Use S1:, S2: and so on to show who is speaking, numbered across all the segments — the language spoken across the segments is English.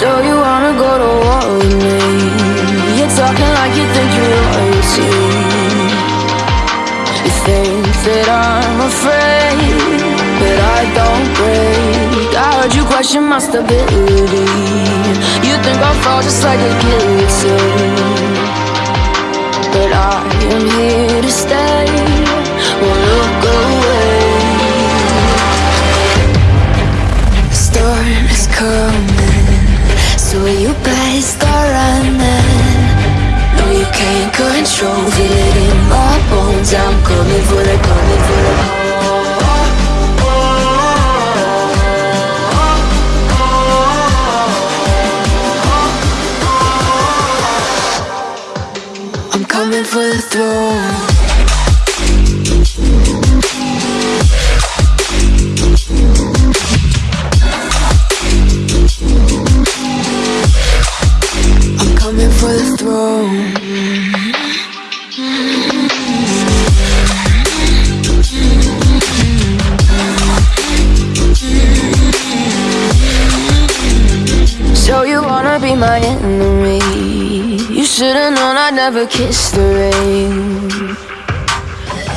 S1: So you wanna go to war with me? You're talking like you think you're royalty You think that I'm afraid But I don't break. I heard you question my stability. You think I'll fall just like a guillotine But I am here to stay. Won't look away. Storm is coming so you better start running No, you can't control Feel it. In my bones I'm coming for the, coming for the I'm coming for the throne my enemy? You should've known I'd never kiss the rain.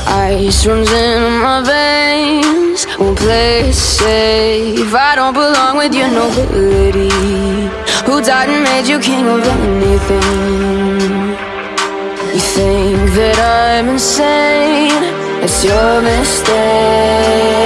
S1: Ice runs in my veins. Won't play it safe. I don't belong with your nobility Who died and made you king of anything You think that I'm insane. It's your mistake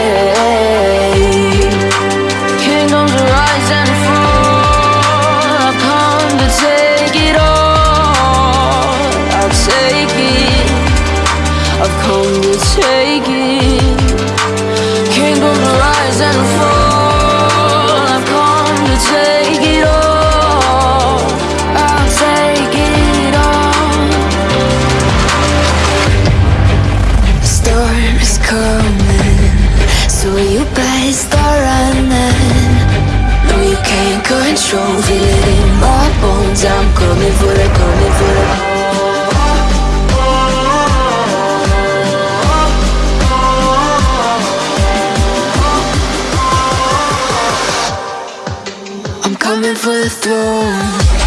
S1: coming. So you better start running. No, you can't control Feel it in my bones. I'm coming for the, coming for the I'm coming for the throne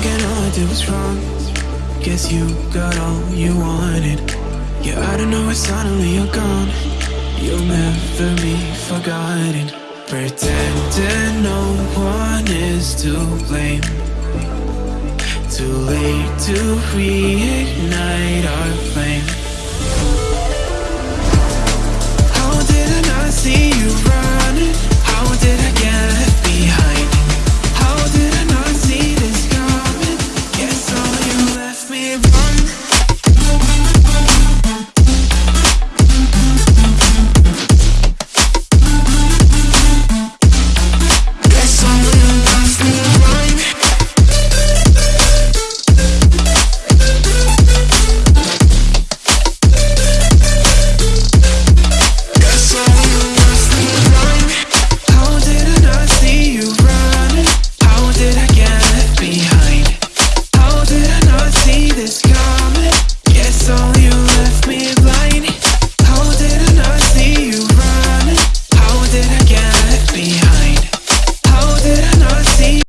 S2: thinking all I did was wrong. Guess you got all you wanted. Yeah, I don't know why suddenly you're gone. You'll never be forgotten. Pretending no one is to blame. Too late to reignite our flame.